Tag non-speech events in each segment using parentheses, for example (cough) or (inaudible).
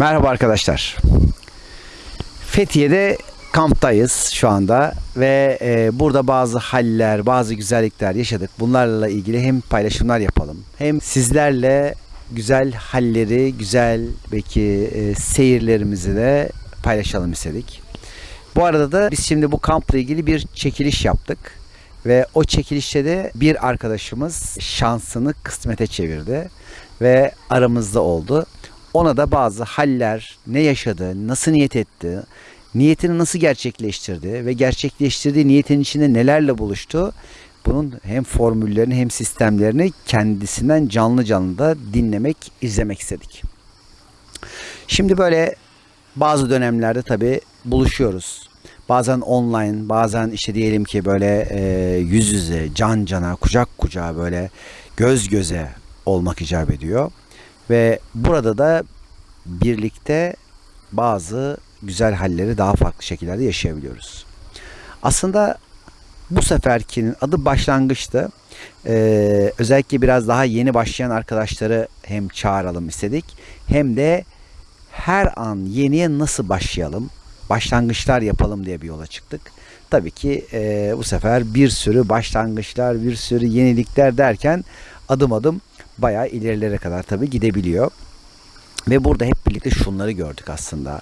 Merhaba arkadaşlar. Fethiye'de kamptayız şu anda ve e, burada bazı haller, bazı güzellikler yaşadık. Bunlarla ilgili hem paylaşımlar yapalım hem sizlerle güzel halleri, güzel belki e, seyirlerimizi de paylaşalım istedik. Bu arada da biz şimdi bu kampla ilgili bir çekiliş yaptık. Ve o çekilişte de bir arkadaşımız şansını kısmete çevirdi ve aramızda oldu. Ona da bazı haller, ne yaşadı, nasıl niyet etti, niyetini nasıl gerçekleştirdi ve gerçekleştirdiği niyetin içinde nelerle buluştu. Bunun hem formüllerini hem sistemlerini kendisinden canlı canlı da dinlemek, izlemek istedik. Şimdi böyle bazı dönemlerde tabii buluşuyoruz. Bazen online, bazen işte diyelim ki böyle e, yüz yüze, can cana, kucak kucağa böyle göz göze olmak icap ediyor. Ve burada da birlikte bazı güzel halleri daha farklı şekillerde yaşayabiliyoruz. Aslında bu seferkinin adı başlangıçtı. Ee, özellikle biraz daha yeni başlayan arkadaşları hem çağıralım istedik hem de her an yeniye nasıl başlayalım, başlangıçlar yapalım diye bir yola çıktık. Tabii ki e, bu sefer bir sürü başlangıçlar, bir sürü yenilikler derken adım adım bayağı ilerilere kadar tabii gidebiliyor. Ve burada hep birlikte şunları gördük aslında.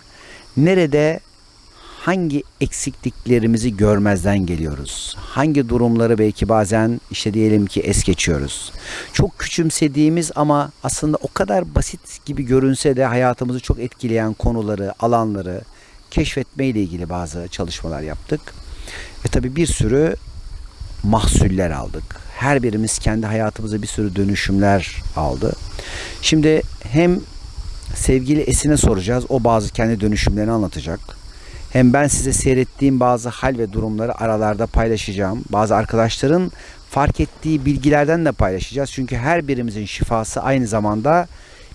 Nerede hangi eksikliklerimizi görmezden geliyoruz? Hangi durumları belki bazen işte diyelim ki es geçiyoruz? Çok küçümsediğimiz ama aslında o kadar basit gibi görünse de hayatımızı çok etkileyen konuları, alanları keşfetme ile ilgili bazı çalışmalar yaptık. Ve tabii bir sürü mahsuller aldık. Her birimiz kendi hayatımıza bir sürü dönüşümler aldı. Şimdi hem sevgili Esin'e soracağız. O bazı kendi dönüşümlerini anlatacak. Hem ben size seyrettiğim bazı hal ve durumları aralarda paylaşacağım. Bazı arkadaşların fark ettiği bilgilerden de paylaşacağız. Çünkü her birimizin şifası aynı zamanda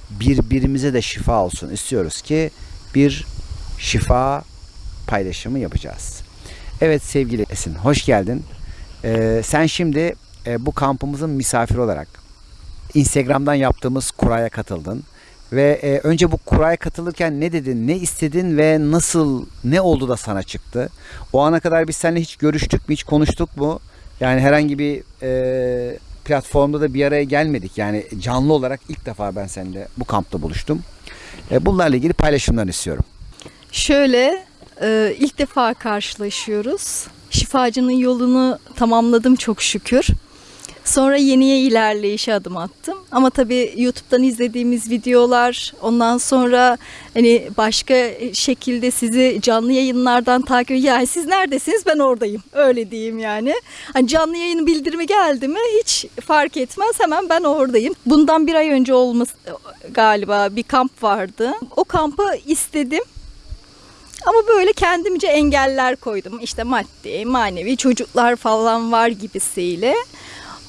birbirimize de şifa olsun istiyoruz ki bir şifa paylaşımı yapacağız. Evet sevgili Esin hoş geldin. Ee, sen şimdi e, bu kampımızın misafiri olarak Instagram'dan yaptığımız kuraya katıldın. Ve e, önce bu kuraya katılırken ne dedin, ne istedin ve nasıl, ne oldu da sana çıktı? O ana kadar biz seninle hiç görüştük mü, hiç konuştuk mu? Yani herhangi bir e, platformda da bir araya gelmedik. Yani canlı olarak ilk defa ben seninle bu kampta buluştum. E, bunlarla ilgili paylaşımlarını istiyorum. Şöyle e, ilk defa karşılaşıyoruz. Şifacının yolunu tamamladım çok şükür. Sonra yeniye ilerleyişe adım attım. Ama tabii YouTube'dan izlediğimiz videolar, ondan sonra hani başka şekilde sizi canlı yayınlardan takip yani siz neredesiniz ben oradayım. Öyle diyeyim yani. Hani canlı yayın bildirimi geldi mi hiç fark etmez hemen ben oradayım. Bundan bir ay önce olması galiba bir kamp vardı. O kampı istedim. Ama böyle kendimce engeller koydum. İşte maddi, manevi çocuklar falan var gibisiyle.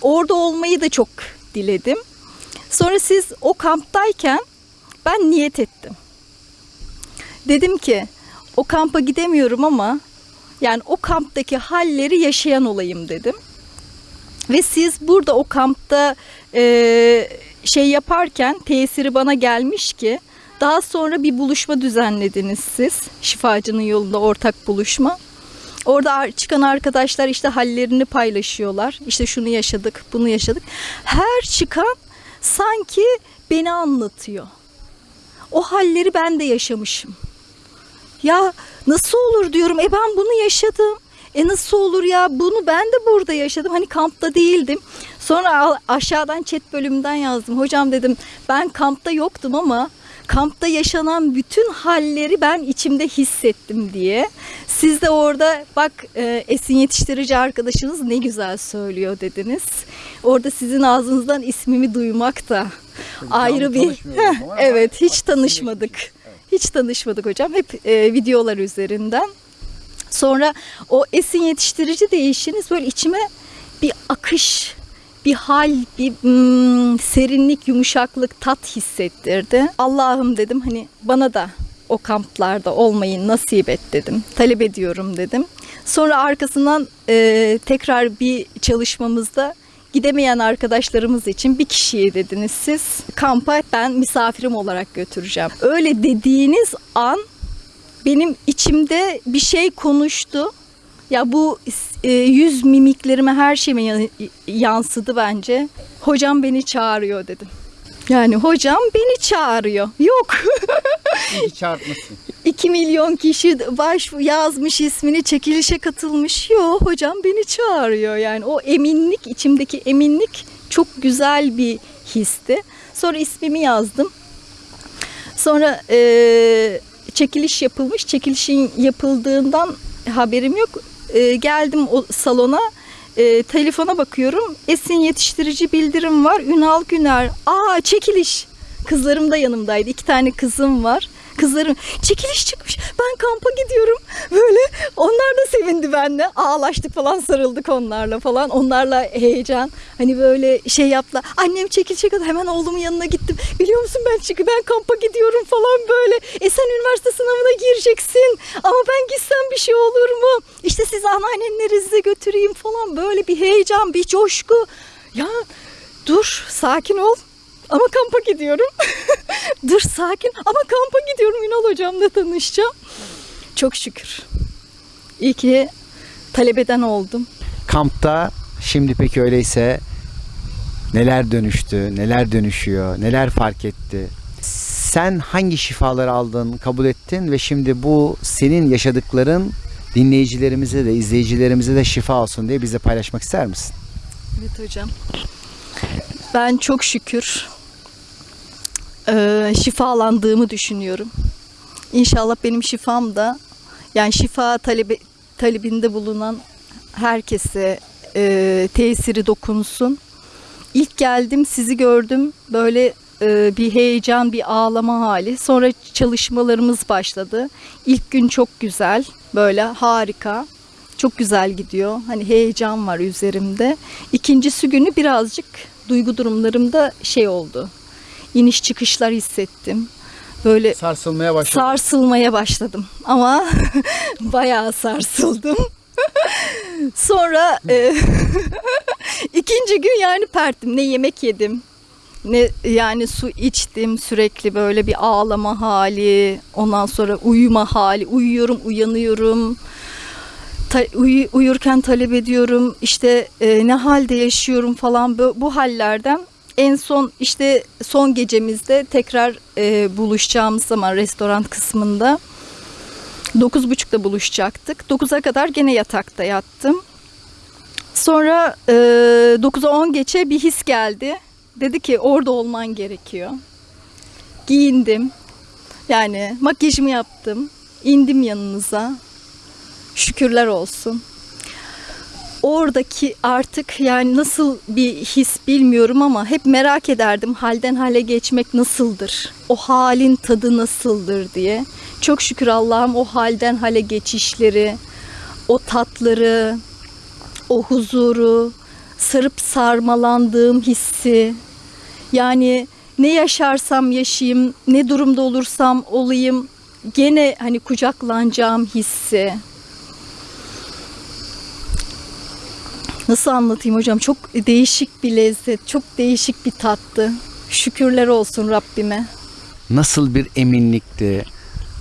Orada olmayı da çok diledim. Sonra siz o kamptayken ben niyet ettim. Dedim ki o kampa gidemiyorum ama yani o kamptaki halleri yaşayan olayım dedim. Ve siz burada o kampta e, şey yaparken tesiri bana gelmiş ki daha sonra bir buluşma düzenlediniz siz. Şifacının yolunda ortak buluşma. Orada çıkan arkadaşlar işte hallerini paylaşıyorlar. İşte şunu yaşadık, bunu yaşadık. Her çıkan sanki beni anlatıyor. O halleri ben de yaşamışım. Ya nasıl olur diyorum. E ben bunu yaşadım. E nasıl olur ya bunu ben de burada yaşadım. Hani kampta değildim. Sonra aşağıdan chat bölümünden yazdım. Hocam dedim ben kampta yoktum ama kampta yaşanan bütün halleri ben içimde hissettim diye. Siz de orada bak e, esin yetiştirici arkadaşınız ne güzel söylüyor dediniz. Orada sizin ağzınızdan ismimi duymak da ayrı bir (laughs) evet hiç tanışmadık. Hiç tanışmadık hocam. Hep e, videolar üzerinden. Sonra o esin yetiştirici değişiniz böyle içime bir akış bir hal, bir mm, serinlik, yumuşaklık, tat hissettirdi. Allah'ım dedim hani bana da o kamplarda olmayı nasip et dedim. Talep ediyorum dedim. Sonra arkasından e, tekrar bir çalışmamızda gidemeyen arkadaşlarımız için bir kişiyi dediniz siz. Kampa ben misafirim olarak götüreceğim. Öyle dediğiniz an benim içimde bir şey konuştu. Ya bu e, yüz mimiklerime her şeyime ya- yansıdı bence. Hocam beni çağırıyor dedim. Yani hocam beni çağırıyor. Yok. İyi (laughs) çağırtmışsın. 2 milyon kişi baş yazmış ismini çekilişe katılmış. Yo hocam beni çağırıyor yani o eminlik içimdeki eminlik çok güzel bir histi. Sonra ismimi yazdım. Sonra eee, çekiliş yapılmış. Çekilişin yapıldığından haberim yok. Eee, geldim o salona. Eee, telefona bakıyorum. Esin yetiştirici bildirim var. Ünal Güner. Aa çekiliş. Kızlarım da yanımdaydı. İki tane kızım var. Kızlarım çekiliş çıkmış. Ben kampa gidiyorum. Böyle onlar da sevindi benimle. Ağlaştık falan sarıldık onlarla falan. Onlarla heyecan. Hani böyle şey yaptılar. Annem çekilecek hemen oğlumun yanına gittim. Biliyor musun ben çünkü ben kampa gidiyorum falan böyle. E sen üniversite sınavına gireceksin. Ama ben gitsem bir şey olur mu? İşte siz anneannenlerinizi götüreyim falan. Böyle bir heyecan, bir coşku. Ya dur sakin ol. Ama kampa gidiyorum. (laughs) Dur sakin. Ama kampa gidiyorum. Ünal hocamla tanışacağım. Çok şükür. İyi ki talebeden oldum. Kampta şimdi peki öyleyse neler dönüştü, neler dönüşüyor, neler fark etti? Sen hangi şifaları aldın, kabul ettin ve şimdi bu senin yaşadıkların dinleyicilerimize de izleyicilerimize de şifa olsun diye bize paylaşmak ister misin? Evet hocam. Ben çok şükür eee, şifalandığımı düşünüyorum. İnşallah benim şifam da yani şifa talebi, talebinde bulunan herkese eee, tesiri dokunsun. İlk geldim sizi gördüm böyle eee, bir heyecan bir ağlama hali. Sonra çalışmalarımız başladı. İlk gün çok güzel böyle harika. Çok güzel gidiyor. Hani heyecan var üzerimde. İkincisi günü birazcık duygu durumlarımda şey oldu. İniş çıkışlar hissettim. Böyle Sarsılmaya başladı. sarsılmaya başladım ama (laughs) bayağı sarsıldım. (laughs) Sonra e, (laughs) ikinci gün yani perttim. Ne yemek yedim, ne yani su içtim sürekli böyle bir ağlama hali, ondan sonra uyuma hali, uyuyorum, uyanıyorum. Ta- uyu- uyurken talep ediyorum işte e, ne halde yaşıyorum falan bu, bu hallerden en son işte son gecemizde tekrar e, buluşacağımız zaman restoran kısmında 9.30'da buluşacaktık. 9'a kadar gene yatakta yattım. Sonra e, 9'a 10 geçe bir his geldi. Dedi ki orada olman gerekiyor. Giyindim. Yani makyajımı yaptım. indim yanınıza. Şükürler olsun. Oradaki artık yani nasıl bir his bilmiyorum ama hep merak ederdim halden hale geçmek nasıldır? O halin tadı nasıldır diye. Çok şükür Allah'ım o halden hale geçişleri, o tatları, o huzuru, sarıp sarmalandığım hissi. Yani ne yaşarsam yaşayayım, ne durumda olursam olayım gene hani kucaklanacağım hissi. Nasıl anlatayım hocam? Çok değişik bir lezzet, çok değişik bir tattı. Şükürler olsun Rabbime. Nasıl bir eminlikti,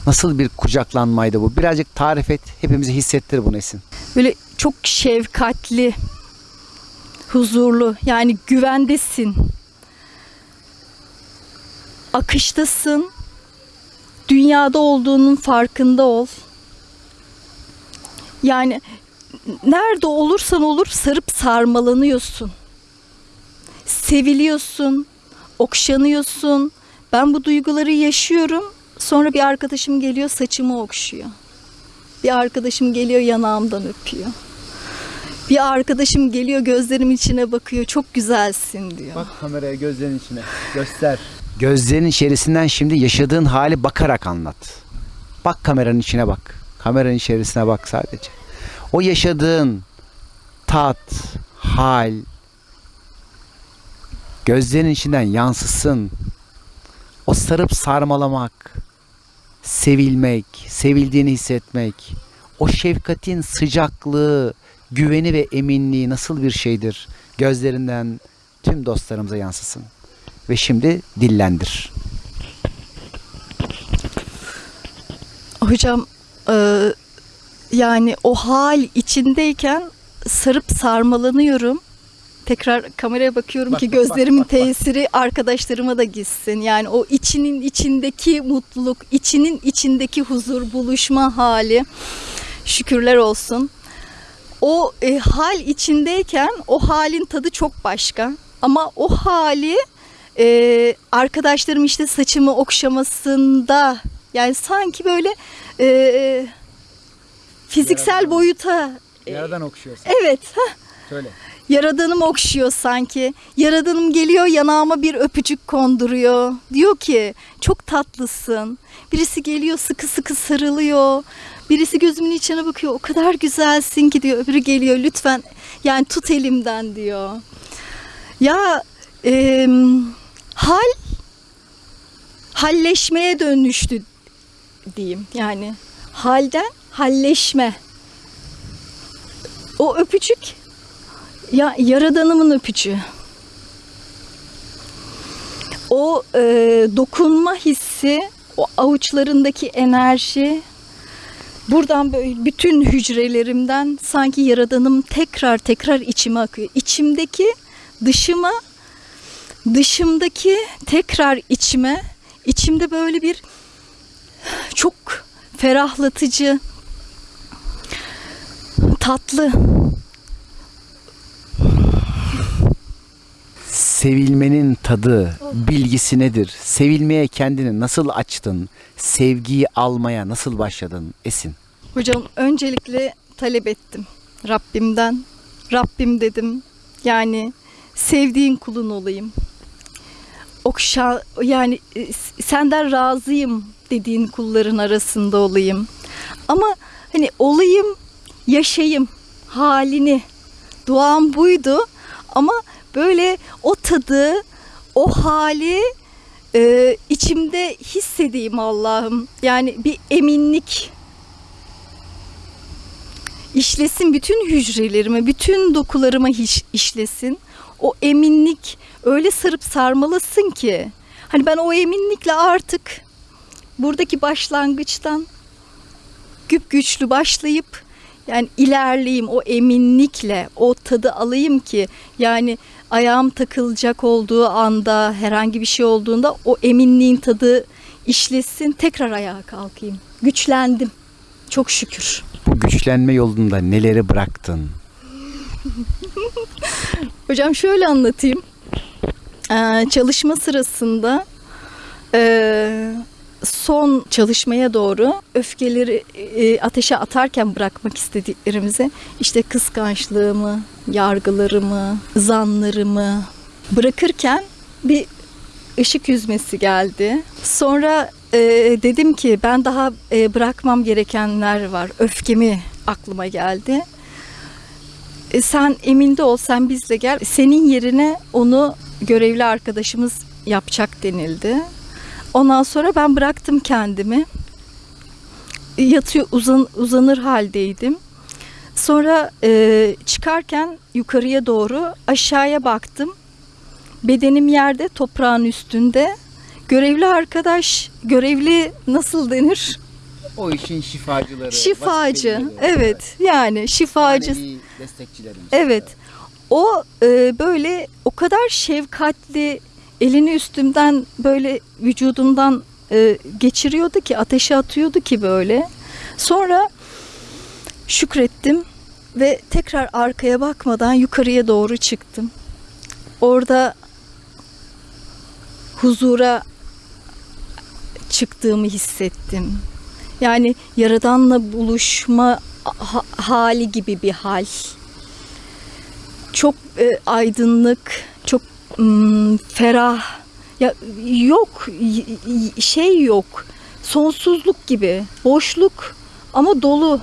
nasıl bir kucaklanmaydı bu? Birazcık tarif et, hepimize hissettir bunu Esin. Böyle çok şefkatli, huzurlu, yani güvendesin. Akıştasın. Dünyada olduğunun farkında ol. Yani nerede olursan olur sarıp sarmalanıyorsun. Seviliyorsun, okşanıyorsun. Ben bu duyguları yaşıyorum. Sonra bir arkadaşım geliyor saçımı okşuyor. Bir arkadaşım geliyor yanağımdan öpüyor. Bir arkadaşım geliyor gözlerimin içine bakıyor. Çok güzelsin diyor. Bak kameraya gözlerin içine. Göster. Gözlerin içerisinden şimdi yaşadığın hali bakarak anlat. Bak kameranın içine bak. Kameranın içerisine bak sadece. O yaşadığın tat, hal gözlerin içinden yansısın. O sarıp sarmalamak, sevilmek, sevildiğini hissetmek, o şefkatin sıcaklığı, güveni ve eminliği nasıl bir şeydir? gözlerinden tüm dostlarımıza yansısın. Ve şimdi dillendir. Hocam e, yani o hal içindeyken sarıp sarmalanıyorum. Tekrar kameraya bakıyorum Bak, ki bak, bak, gözlerimin bak, bak. tesiri arkadaşlarıma da gitsin. Yani o içinin içindeki mutluluk, içinin içindeki huzur, buluşma hali şükürler olsun. O e, hal içindeyken o halin tadı çok başka. Ama o hali e, arkadaşlarım işte saçımı okşamasında yani sanki böyle e, fiziksel Yaradan- boyuta e, Yaradan okşuyorsun. evet heh, Söyle. Yaradanım okşuyor sanki. Yaradanım geliyor yanağıma bir öpücük konduruyor. Diyor ki çok tatlısın. Birisi geliyor sıkı sıkı sarılıyor. Birisi gözümün içine bakıyor. O kadar güzelsin ki diyor. Öbürü geliyor lütfen yani tut elimden diyor. Ya em, hal halleşmeye dönüştü diyeyim. Yani halden halleşme. O öpücük ya yaradanımın öpücüğü. O e, dokunma hissi, o avuçlarındaki enerji, buradan böyle bütün hücrelerimden sanki yaradanım tekrar tekrar içime akıyor. İçimdeki dışıma, dışımdaki tekrar içime, içimde böyle bir çok ferahlatıcı, tatlı Sevilmenin tadı, bilgisi nedir? Sevilmeye kendini nasıl açtın? Sevgiyi almaya nasıl başladın? Esin. Hocam öncelikle talep ettim Rabbimden. Rabbim dedim yani sevdiğin kulun olayım. Okşa yani e, senden razıyım dediğin kulların arasında olayım. Ama hani olayım, yaşayayım halini. Duam buydu ama böyle o tadı, o hali e, içimde hissedeyim Allah'ım. Yani bir eminlik işlesin bütün hücrelerime, bütün dokularıma hiç işlesin. O eminlik öyle sarıp sarmalasın ki. Hani ben o eminlikle artık buradaki başlangıçtan güp güçlü başlayıp yani ilerleyeyim o eminlikle o tadı alayım ki yani ayağım takılacak olduğu anda herhangi bir şey olduğunda o eminliğin tadı işlesin tekrar ayağa kalkayım. Güçlendim. Çok şükür. Bu güçlenme yolunda neleri bıraktın? (laughs) Hocam şöyle anlatayım. Ee, çalışma sırasında e, son çalışmaya doğru öfkeleri e, ateşe atarken bırakmak istediklerimizi işte kıskançlığımı, yargılarımı, zanlarımı bırakırken bir ışık yüzmesi geldi. Sonra e, dedim ki ben daha e, bırakmam gerekenler var. Öfkemi aklıma geldi. E, sen eminde ol sen bizle gel. Senin yerine onu görevli arkadaşımız yapacak denildi. Ondan sonra ben bıraktım kendimi. Yatıyor uzan, uzanır haldeydim. Sonra e, çıkarken yukarıya doğru aşağıya baktım. Bedenim yerde toprağın üstünde. Görevli arkadaş, görevli nasıl denir? O işin şifacıları. Şifacı. Evet, yani şifacı. destekçilerimiz. Evet. O e, böyle o kadar şefkatli elini üstümden böyle vücudumdan e, geçiriyordu ki ateşe atıyordu ki böyle. Sonra şükrettim ve tekrar arkaya bakmadan yukarıya doğru çıktım. Orada huzura çıktığımı hissettim. Yani yaradanla buluşma ha- hali gibi bir hal çok e, aydınlık, ferah. Ya yok şey yok. Sonsuzluk gibi, boşluk ama dolu.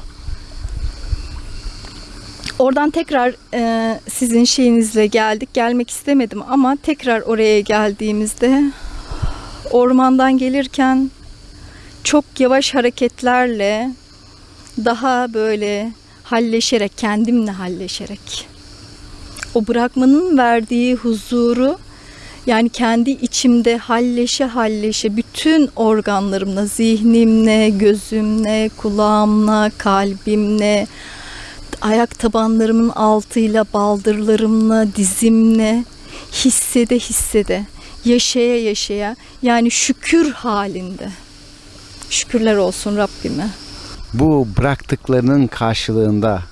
Oradan tekrar e, sizin şeyinizle geldik. Gelmek istemedim ama tekrar oraya geldiğimizde ormandan gelirken çok yavaş hareketlerle daha böyle halleşerek, kendimle halleşerek o bırakmanın verdiği huzuru yani kendi içimde halleşe halleşe bütün organlarımla, zihnimle, gözümle, kulağımla, kalbimle, ayak tabanlarımın altıyla, baldırlarımla, dizimle hissede hissede, yaşaya yaşaya yani şükür halinde. Şükürler olsun Rabbime. Bu bıraktıklarının karşılığında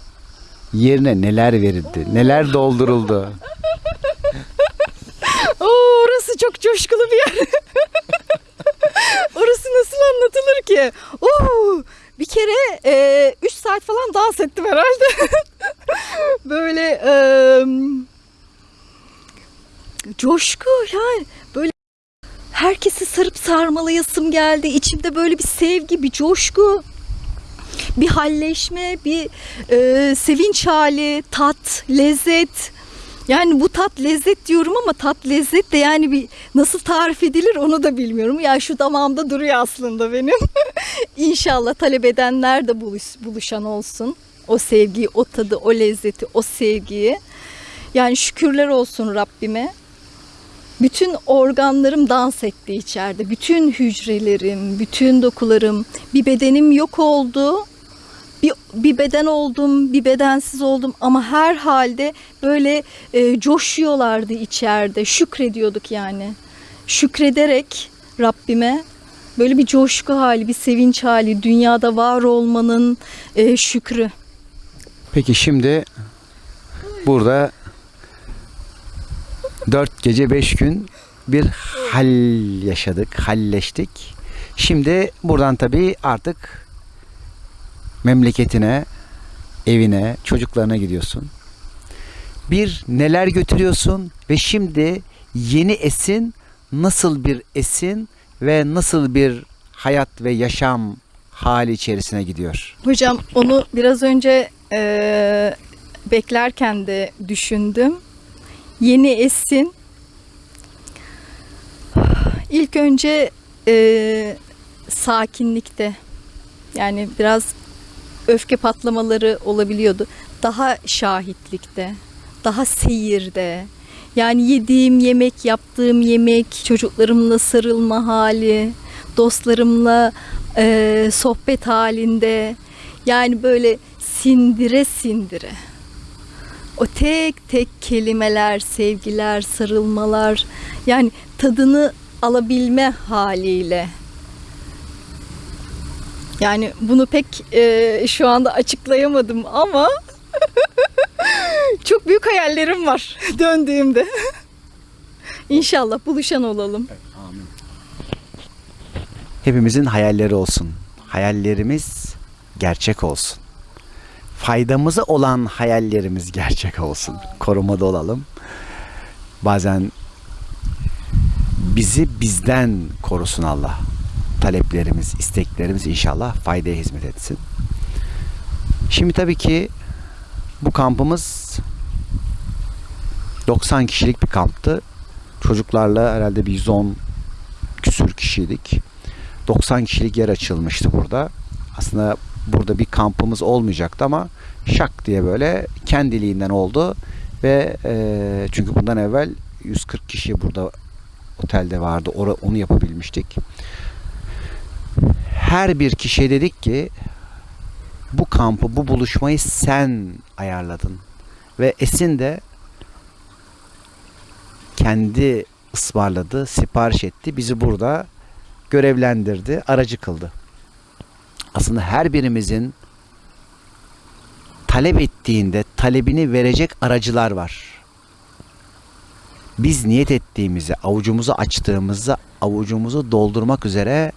yerine neler verildi? Neler dolduruldu? (laughs) Oo, orası çok coşkulu bir yer. (laughs) orası nasıl anlatılır ki? Oo, bir kere 3 saat falan dans ettim herhalde. (laughs) böyle e, coşku yani böyle herkesi sarıp sarmalayasım geldi. İçimde böyle bir sevgi, bir coşku, bir halleşme, bir e, sevinç hali, tat, lezzet. Yani bu tat lezzet diyorum ama tat lezzet de yani bir nasıl tarif edilir onu da bilmiyorum. Ya şu damağımda duruyor aslında benim. (laughs) İnşallah talep edenler de buluş, buluşan olsun. O sevgiyi, o tadı, o lezzeti, o sevgiyi. Yani şükürler olsun Rabbime. Bütün organlarım dans etti içeride. Bütün hücrelerim, bütün dokularım. Bir bedenim yok oldu. Bir, bir beden oldum, bir bedensiz oldum ama her halde böyle e, coşuyorlardı içeride. Şükrediyorduk yani. Şükrederek Rabbime böyle bir coşku hali, bir sevinç hali, dünyada var olmanın e, şükrü. Peki şimdi burada dört gece beş gün bir hal yaşadık, halleştik. Şimdi buradan tabii artık memleketine, evine, çocuklarına gidiyorsun. Bir neler götürüyorsun ve şimdi yeni esin nasıl bir esin ve nasıl bir hayat ve yaşam hali içerisine gidiyor. Hocam onu biraz önce e, beklerken de düşündüm. Yeni esin. İlk önce e, sakinlikte yani biraz öfke patlamaları olabiliyordu. Daha şahitlikte, daha seyirde. Yani yediğim yemek, yaptığım yemek, çocuklarımla sarılma hali, dostlarımla e, sohbet halinde. Yani böyle sindire sindire. O tek tek kelimeler, sevgiler, sarılmalar yani tadını alabilme haliyle. Yani bunu pek e, şu anda açıklayamadım ama (laughs) çok büyük hayallerim var (laughs) döndüğümde. (laughs) İnşallah buluşan olalım. Hepimizin hayalleri olsun. Hayallerimiz gerçek olsun. Faydamıza olan hayallerimiz gerçek olsun. Korumada olalım. Bazen bizi bizden korusun Allah. Taleplerimiz, isteklerimiz inşallah faydaya hizmet etsin. Şimdi tabii ki bu kampımız 90 kişilik bir kamptı. Çocuklarla herhalde bir 110 küsür kişiydik. 90 kişilik yer açılmıştı burada. Aslında burada bir kampımız olmayacaktı ama şak diye böyle kendiliğinden oldu ve e, çünkü bundan evvel 140 kişi burada otelde vardı. Onu yapabilmiştik. Her bir kişiye dedik ki bu kampı, bu buluşmayı sen ayarladın. Ve Esin de kendi ısmarladı, sipariş etti. Bizi burada görevlendirdi, aracı kıldı. Aslında her birimizin talep ettiğinde talebini verecek aracılar var. Biz niyet ettiğimizi, avucumuzu açtığımızda avucumuzu doldurmak üzere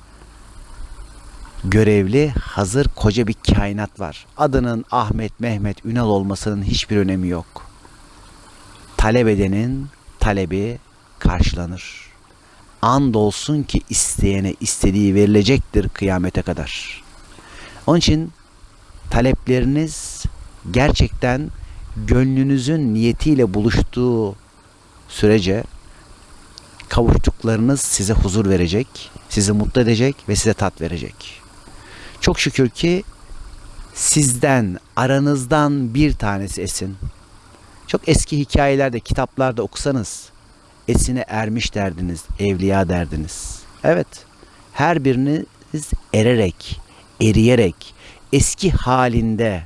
görevli, hazır koca bir kainat var. Adının Ahmet, Mehmet, Ünal olmasının hiçbir önemi yok. Talep edenin talebi karşılanır. Andolsun ki isteyene istediği verilecektir kıyamete kadar. Onun için talepleriniz gerçekten gönlünüzün niyetiyle buluştuğu sürece kavuştuklarınız size huzur verecek, sizi mutlu edecek ve size tat verecek. Çok şükür ki sizden, aranızdan bir tanesi esin. Çok eski hikayelerde, kitaplarda okusanız esine ermiş derdiniz, evliya derdiniz. Evet, her biriniz ererek, eriyerek, eski halinde,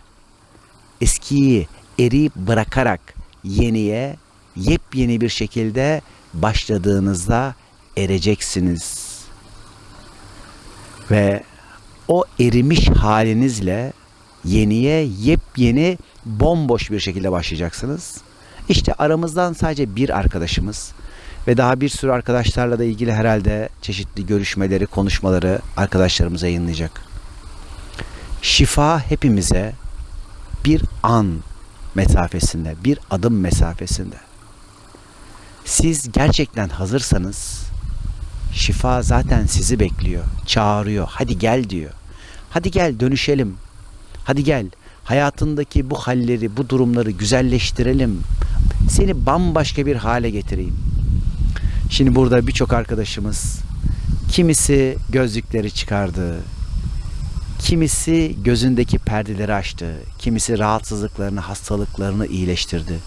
eskiyi eriyip bırakarak yeniye, yepyeni bir şekilde başladığınızda ereceksiniz. Ve o erimiş halinizle yeniye yepyeni bomboş bir şekilde başlayacaksınız. İşte aramızdan sadece bir arkadaşımız ve daha bir sürü arkadaşlarla da ilgili herhalde çeşitli görüşmeleri, konuşmaları arkadaşlarımız yayınlayacak. Şifa hepimize bir an mesafesinde, bir adım mesafesinde. Siz gerçekten hazırsanız şifa zaten sizi bekliyor, çağırıyor. Hadi gel diyor. Hadi gel dönüşelim. Hadi gel hayatındaki bu halleri, bu durumları güzelleştirelim. Seni bambaşka bir hale getireyim. Şimdi burada birçok arkadaşımız kimisi gözlükleri çıkardı. Kimisi gözündeki perdeleri açtı. Kimisi rahatsızlıklarını, hastalıklarını iyileştirdi.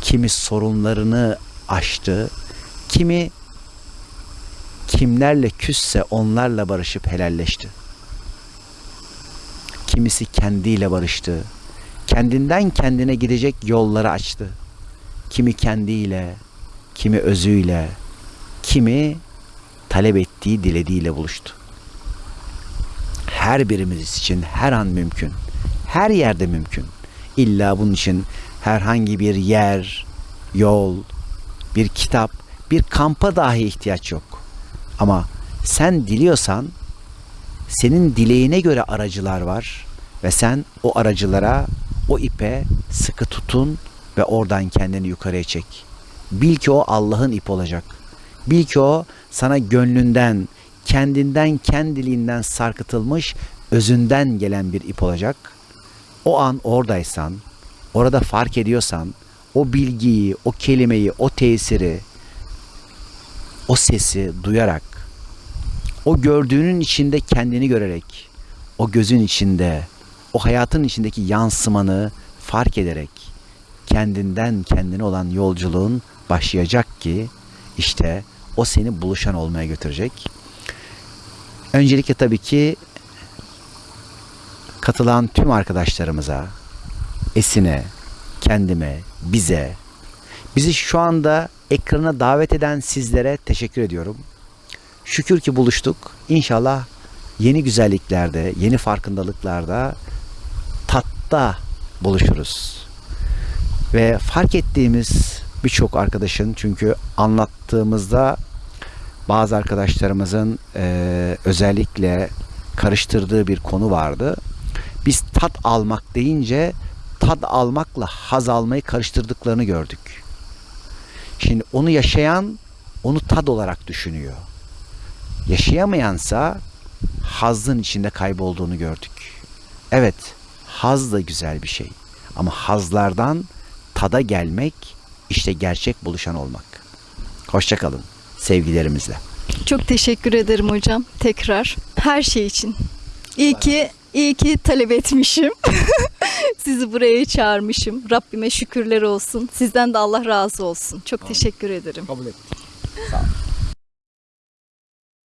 Kimi sorunlarını aştı. Kimi kimlerle küsse onlarla barışıp helalleşti. Kimisi kendiyle barıştı. Kendinden kendine gidecek yolları açtı. Kimi kendiyle, kimi özüyle, kimi talep ettiği, dilediğiyle buluştu. Her birimiz için her an mümkün. Her yerde mümkün. İlla bunun için herhangi bir yer, yol, bir kitap, bir kampa dahi ihtiyaç yok. Ama sen diliyorsan senin dileğine göre aracılar var ve sen o aracılara, o ipe sıkı tutun ve oradan kendini yukarıya çek. Bil ki o Allah'ın ip olacak. Bil ki o sana gönlünden, kendinden, kendiliğinden sarkıtılmış, özünden gelen bir ip olacak. O an oradaysan, orada fark ediyorsan, o bilgiyi, o kelimeyi, o tesiri, o sesi duyarak, o gördüğünün içinde kendini görerek, o gözün içinde, o hayatın içindeki yansımanı fark ederek kendinden kendine olan yolculuğun başlayacak ki işte o seni buluşan olmaya götürecek. Öncelikle tabii ki katılan tüm arkadaşlarımıza, Esin'e, kendime, bize, bizi şu anda ekrana davet eden sizlere teşekkür ediyorum. Şükür ki buluştuk. İnşallah yeni güzelliklerde, yeni farkındalıklarda, tatta buluşuruz. Ve fark ettiğimiz birçok arkadaşın çünkü anlattığımızda bazı arkadaşlarımızın eee, özellikle karıştırdığı bir konu vardı. Biz tat almak deyince tad almakla haz almayı karıştırdıklarını gördük. Şimdi onu yaşayan onu tad olarak düşünüyor. Yaşayamayansa hazın içinde kaybolduğunu gördük. Evet, haz da güzel bir şey. Ama hazlardan tada gelmek işte gerçek buluşan olmak. Hoşçakalın sevgilerimizle. Çok teşekkür ederim hocam tekrar her şey için. İyi ki iyi ki talep etmişim. (laughs) Sizi buraya çağırmışım. Rabbime şükürler olsun. Sizden de Allah razı olsun. Çok teşekkür ederim. Kabul ettim. Sağ ol.